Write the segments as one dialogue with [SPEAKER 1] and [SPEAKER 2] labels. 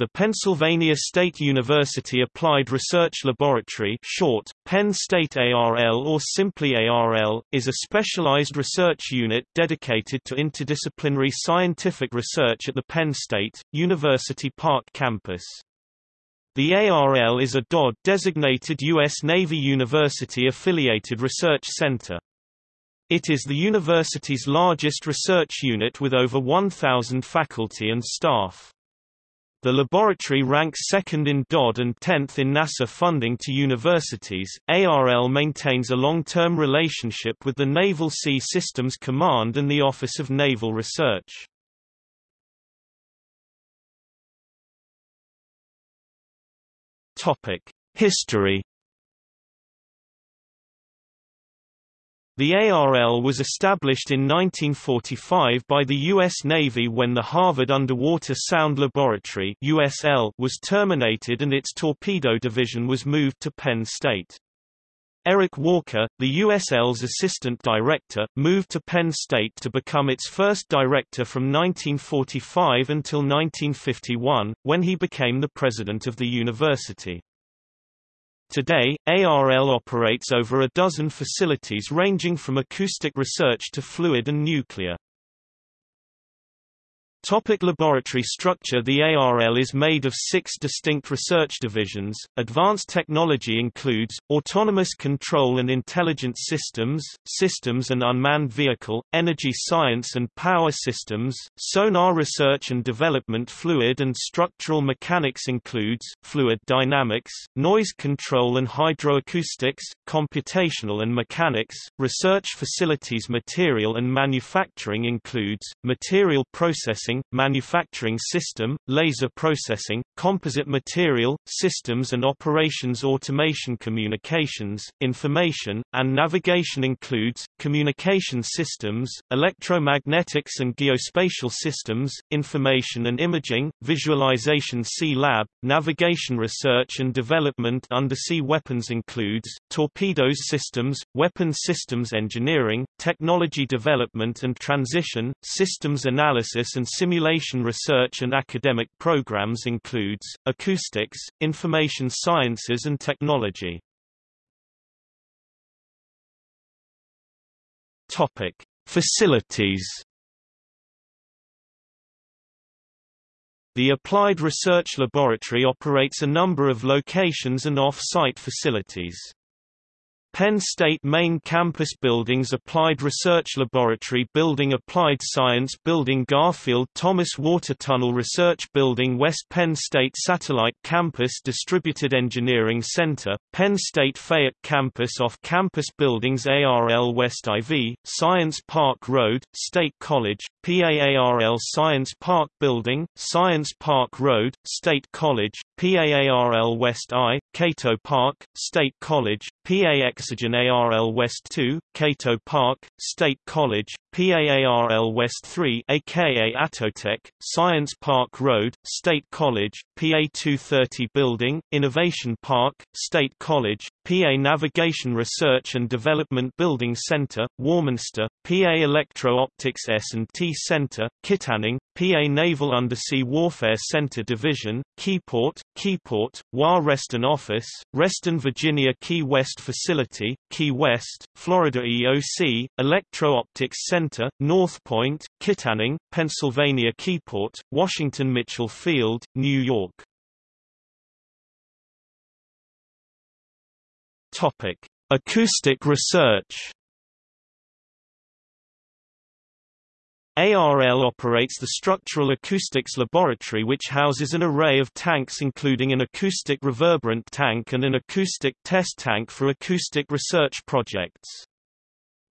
[SPEAKER 1] The Pennsylvania State University Applied Research Laboratory short, Penn State ARL or simply ARL, is a specialized research unit dedicated to interdisciplinary scientific research at the Penn State, University Park campus. The ARL is a DOD-designated U.S. Navy University-affiliated research center. It is the university's largest research unit with over 1,000 faculty and staff. The laboratory ranks second in DOD and 10th in NASA funding to universities. ARL maintains a long-term relationship with the Naval Sea Systems Command and the Office of Naval Research. History The ARL was established in 1945 by the U.S. Navy when the Harvard Underwater Sound Laboratory USL was terminated and its torpedo division was moved to Penn State. Eric Walker, the USL's assistant director, moved to Penn State to become its first director from 1945 until 1951, when he became the president of the university. Today, ARL operates over a dozen facilities ranging from acoustic research to fluid and nuclear. Topic laboratory structure The ARL is made of six distinct research divisions. Advanced technology includes, autonomous control and intelligent systems, systems and unmanned vehicle, energy science and power systems, sonar research and development fluid and structural mechanics includes, fluid dynamics, noise control and hydroacoustics, computational and mechanics, research facilities material and manufacturing includes, material processing manufacturing system, laser processing, composite material, systems and operations automation communications, information, and navigation includes, communication systems, electromagnetics and geospatial systems, information and imaging, visualization Sea Lab, navigation research and development. Undersea weapons includes, torpedoes systems, weapon systems engineering, technology development and transition, systems analysis and simulation research and academic programs includes, acoustics, information sciences and technology. Topic. Facilities The Applied Research Laboratory operates a number of locations and off-site facilities. Penn State Main Campus Buildings Applied Research Laboratory Building Applied Science Building Garfield Thomas Water Tunnel Research Building West Penn State Satellite Campus Distributed Engineering Center, Penn State Fayette Campus Off-Campus Buildings ARL West IV, Science Park Road, State College, PAARL Science Park Building, Science Park Road, State College, PAARL West I, Cato Park, State College, PAX Oxygen ARL West 2, Cato Park, State College, PAARL West 3 aka Atotech, Science Park Road, State College, PA 230 Building, Innovation Park, State College, PA Navigation Research and Development Building Center, Warminster, PA Electro-Optics S&T Center, Kittanning, PA Naval Undersea Warfare Center Division, Keyport, Keyport, WA Reston Office, Reston Virginia Key West Facility, Key West, Florida EOC, Electro-Optics Center, North Point, Kittanning, Pennsylvania Keyport, Washington Mitchell Field, New York. Topic: Acoustic research. ARL operates the Structural Acoustics Laboratory which houses an array of tanks including an acoustic reverberant tank and an acoustic test tank for acoustic research projects.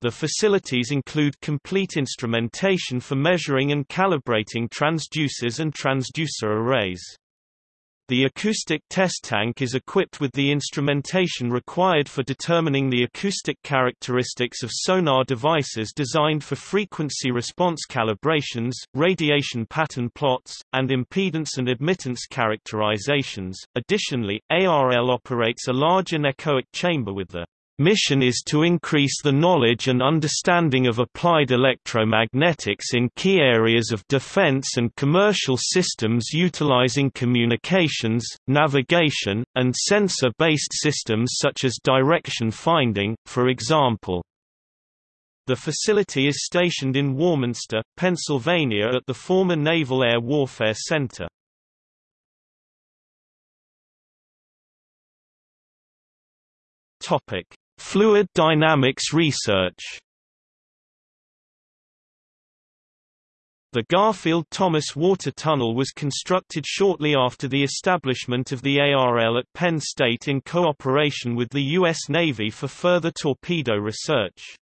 [SPEAKER 1] The facilities include complete instrumentation for measuring and calibrating transducers and transducer arrays. The acoustic test tank is equipped with the instrumentation required for determining the acoustic characteristics of sonar devices designed for frequency response calibrations, radiation pattern plots, and impedance and admittance characterizations. Additionally, ARL operates a large anechoic chamber with the Mission is to increase the knowledge and understanding of applied electromagnetics in key areas of defense and commercial systems utilizing communications, navigation, and sensor-based systems such as direction finding, for example. The facility is stationed in Warminster, Pennsylvania at the former Naval Air Warfare Center. Topic: Fluid dynamics research The Garfield-Thomas Water Tunnel was constructed shortly after the establishment of the ARL at Penn State in cooperation with the U.S. Navy for further torpedo research.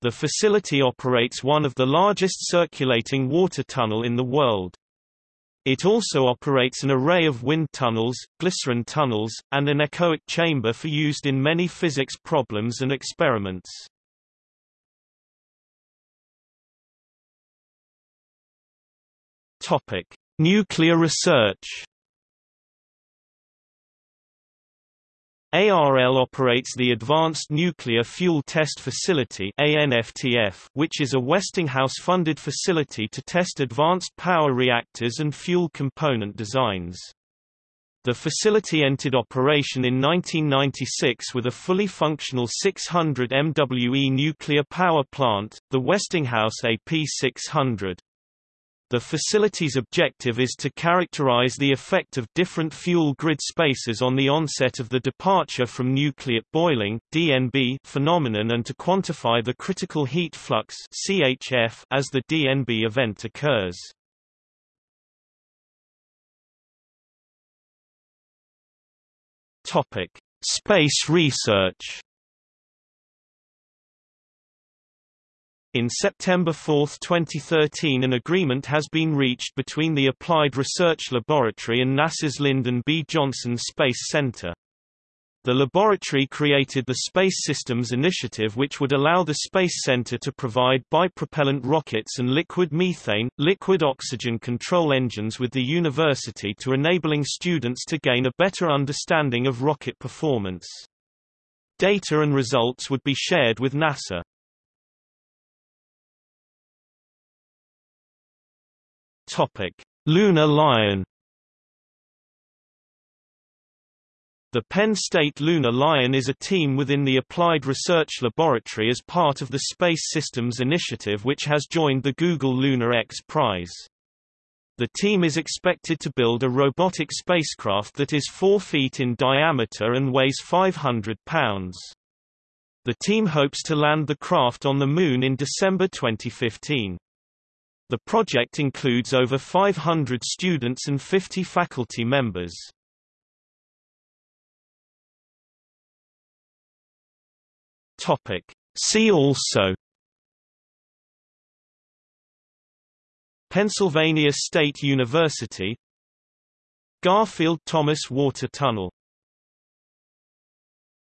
[SPEAKER 1] The facility operates one of the largest circulating water tunnel in the world. It also operates an array of wind tunnels, glycerin tunnels, and anechoic chamber for used in many physics problems and experiments. Topic: Nuclear research. ARL operates the Advanced Nuclear Fuel Test Facility which is a Westinghouse-funded facility to test advanced power reactors and fuel component designs. The facility entered operation in 1996 with a fully functional 600 MWE nuclear power plant, the Westinghouse AP600. The facility's objective is to characterize the effect of different fuel grid spaces on the onset of the departure from nucleate boiling DNB phenomenon and to quantify the critical heat flux CHF as the DNB event occurs. Topic: Space research In September 4, 2013 an agreement has been reached between the Applied Research Laboratory and NASA's Lyndon B. Johnson Space Center. The laboratory created the Space Systems Initiative which would allow the Space Center to provide bipropellant rockets and liquid methane, liquid oxygen control engines with the university to enabling students to gain a better understanding of rocket performance. Data and results would be shared with NASA. Topic: Lunar Lion. The Penn State Lunar Lion is a team within the Applied Research Laboratory as part of the Space Systems Initiative which has joined the Google Lunar X Prize. The team is expected to build a robotic spacecraft that is 4 feet in diameter and weighs 500 pounds. The team hopes to land the craft on the Moon in December 2015. The project includes over 500 students and 50 faculty members. Topic. See also Pennsylvania State University Garfield-Thomas Water Tunnel